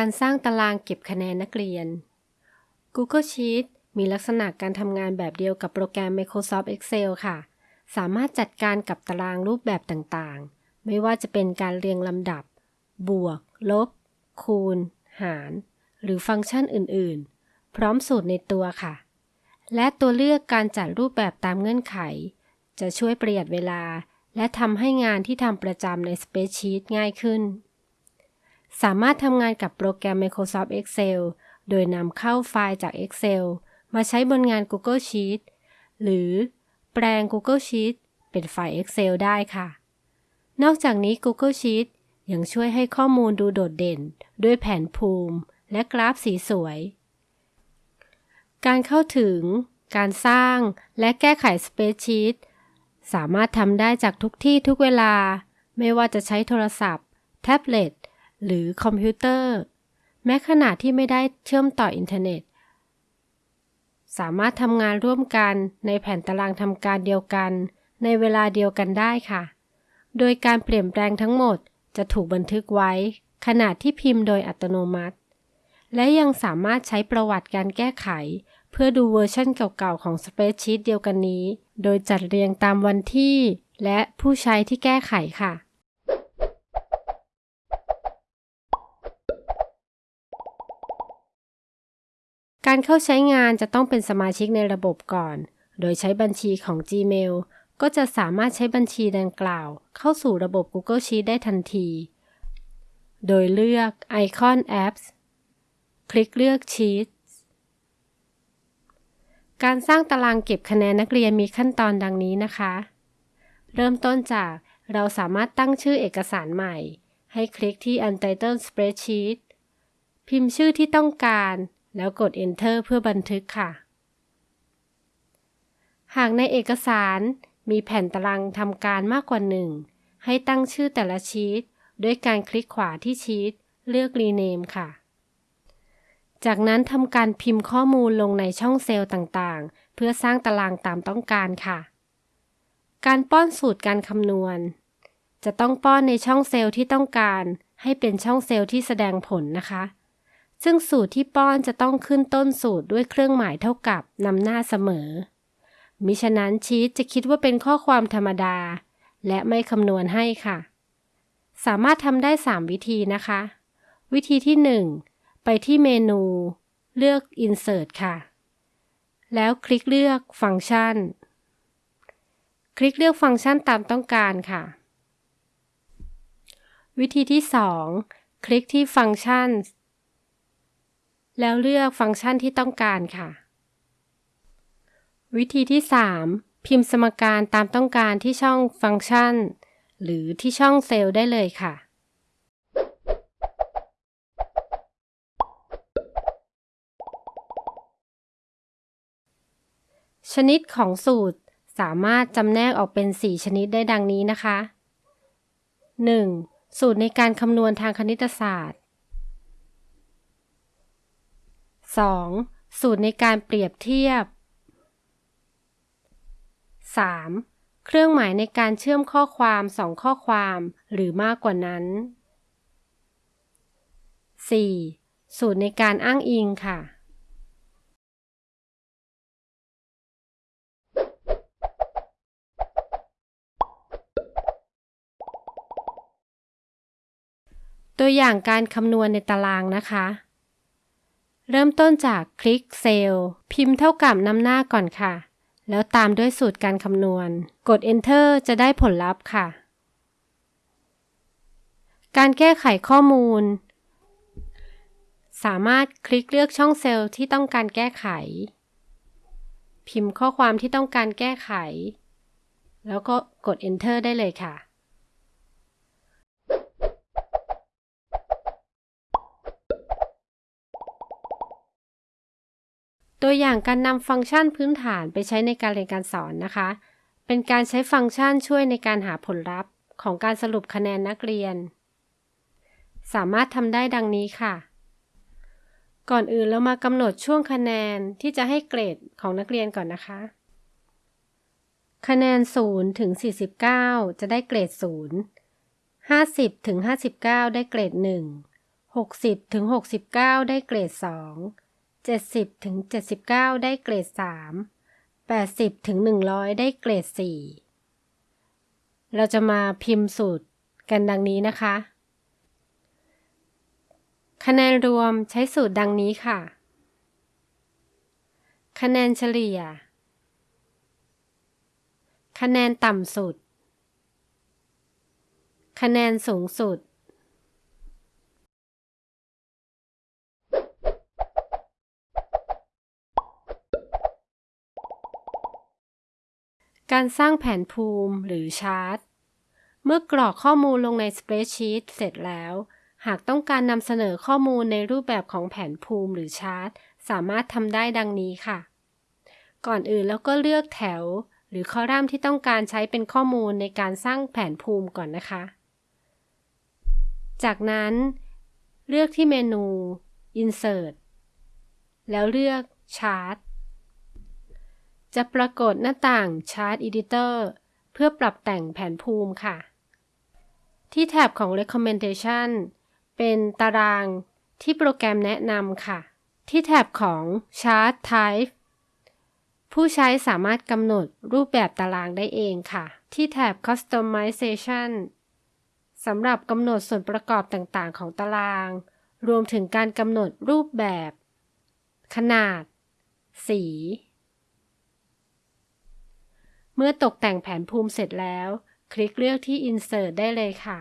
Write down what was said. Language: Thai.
การสร้างตารางเก็บคะแนนนักเรียน Google Sheet มีลักษณะการทำงานแบบเดียวกับโปรแกรม Microsoft Excel ค่ะ สามารถจัดการกับตารางรูปแบบต่างๆ ไม่ว่าจะเป็นการเรียงลำดับ บวก ลบ คูณ หาร หรือฟังก์ชันอื่นๆ พร้อมสูตรในตัวค่ะ และตัวเลือกการจัดรูปแบบตามเงื่อนไข จะช่วยประหยัดเวลา และทำให้งานที่ทำประจำใน Spreadsheet ง่ายขึ้น สามารถทำงานกับโปรแกรม Microsoft Excel โดยนำเข้าไฟล์จาก Excel มาใช้บนงาน Google Sheet หรือแปลง Google Sheet เป็นไฟล์ Excel ได้ค่ะ นอกจากนี้ Google Sheet ยังช่วยให้ข้อมูลดูโดดเด่น ด้วยแผนภูมิ และกราฟสีสวย การเข้าถึง การสร้างและแก้ไข Spreadsheet สามารถทำได้จากทุกที่ทุกเวลา ไม่ว่าจะใช้โทรศัพท์ แท็บเล็ต หรือคอมพิวเตอร์ แม้ขณะที่ไม่ได้เชื่อมต่ออินเทอร์เน็ต สามารถทำงานร่วมกันในแผ่นตารางทำการเดียวกัน ในเวลาเดียวกันได้ค่ะ โดยการเปลี่ยนแปลงทั้งหมดจะถูกบันทึกไว้ ขณะที่พิมพ์โดยอัตโนมัติ และยังสามารถใช้ประวัติการแก้ไข เพื่อดูเวอร์ชันเก่าๆของ Spreadsheet เดียวกันนี้ โดยจัดเรียงตามวันที่ และผู้ใช้ที่แก้ไขค่ะ การเข้าใช้งานจะต้องเป็นสมาชิกในระบบก่อน โดยใช้บัญชีของ Gmail ก็จะสามารถใช้บัญชีดังกล่าว เข้าสู่ระบบ Google Sheets ได้ทันที โดยเลือกไอคอน Apps คลิกเลือก Sheets การสร้างตารางเก็บคะแนนนักเรียนมีขั้นตอนดังนี้นะคะ เริ่มต้นจากเราสามารถตั้งชื่อเอกสารใหม่ ให้คลิกที่ Untitled Spreadsheet พิมพ์ชื่อที่ต้องการ แล้วกด Enter เพื่อบันทึกค่ะ หากในเอกสารมีแผ่นตารางทำการมากกว่าหนึ่งให้ตั้งชื่อแต่ละชีตด้วยการคลิกขวาที่ชีตเลือก Rename ค่ะ จากนั้นทำการพิมพ์ข้อมูลลงในช่องเซลล์ต่างๆ เพื่อสร้างตารางตามต้องการค่ะ การป้อนสูตรการคำนวณ จะต้องป้อนในช่องเซลล์ที่ต้องการ ให้เป็นช่องเซลล์ที่แสดงผลนะคะ ซึ่งสูตรที่ป้อนจะต้องขึ้นต้นสูตรด้วยเครื่องหมายเท่ากับนำหน้าเสมอ มิฉะนั้นชีตจะคิดว่าเป็นข้อความธรรมดา และไม่คำนวณให้ค่ะ สามารถทำได้ 3 วิธีนะคะ วิธีที่ 1 ไปที่เมนู เลือก Insert ค่ะ แล้วคลิกเลือกฟังก์ชัน คลิกเลือกฟังก์ชันตามต้องการค่ะ วิธีที่ 2 คลิกที่ฟังก์ชัน แล้วเลือกฟังก์ชันที่ต้องการค่ะ วิธีที่ 3 พิมพ์สมการตามต้องการที่ช่องฟังก์ชัน หรือที่ช่องเซลล์ได้เลยค่ะชนิดของสูตรสามารถจำแนกออกเป็น 4 ชนิดได้ดังนี้นะคะ 1. สูตรในการคำนวณทางคณิตศาสตร์ 2. สูตรในการเปรียบเทียบ 3. เครื่องหมายในการเชื่อมข้อความสองข้อความหรือมากกว่านั้น 4. สูตรในการอ้างอิงค่ะ ตัวอย่างการคำนวณในตารางนะคะ เริ่มต้นจากคลิกเซลล์พิมพ์เท่ากับนำหน้าก่อนค่ะ แล้วตามด้วยสูตรการคำนวณ กด Enter จะได้ผลลัพธ์ค่ะ การแก้ไขข้อมูล สามารถคลิกเลือกช่องเซลล์ที่ต้องการแก้ไข พิมพ์ข้อความที่ต้องการแก้ไข แล้วก็กด Enter ได้เลยค่ะ ตัวอย่างการนำฟังก์ชันพื้นฐานไปใช้ในการเรียนการสอนนะคะ เป็นการใช้ฟังก์ชันช่วยในการหาผลลัพธ์ ของการสรุปคะแนนนักเรียน สามารถทำได้ดังนี้ค่ะ ก่อนอื่นเรามากำหนดช่วงคะแนนที่จะให้เกรดของนักเรียนก่อนนะคะ คะแนน 0 ถึง 49 จะได้เกรด 0 50 ถึง 59 ได้เกรด 1 60 ถึง 69 ได้เกรด 2 70ถึง79 ได้เกรด 3 80ถึง100 ได้เกรด 4 เราจะมาพิมพ์สูตรกันดังนี้นะคะ คะแนนรวมใช้สูตรดังนี้ค่ะ คะแนนเฉลี่ย คะแนนต่ำสุด คะแนนสูงสุด การสร้างแผนภูมิหรือชาร์ต เมื่อกรอกข้อมูลลงในสเปรดชีตเสร็จแล้ว หากต้องการนำเสนอข้อมูลในรูปแบบของแผนภูมิหรือชาร์ต สามารถทำได้ดังนี้ค่ะ ก่อนอื่นแล้วก็เลือกแถว หรือคอลัมน์ที่ต้องการใช้เป็นข้อมูลในการสร้างแผนภูมิก่อนนะคะ จากนั้น เลือกที่เมนู Insert แล้วเลือก Chart จะปรากฏหน้าต่าง Chart Editor เพื่อปรับแต่งแผนภูมิค่ะ ที่แถบของ Recommendation เป็นตารางที่โปรแกรมแนะนำค่ะ ที่แถบของ Chart Type ผู้ใช้สามารถกำหนดรูปแบบตารางได้เองค่ะ ที่แถบ Customization สำหรับกำหนดส่วนประกอบต่างๆ ของตาราง รวมถึงการกำหนดรูปแบบ ขนาด สี เมื่อตกแต่งแผนภูมิเสร็จแล้ว คลิกเลือกที่ Insert ได้เลยค่ะ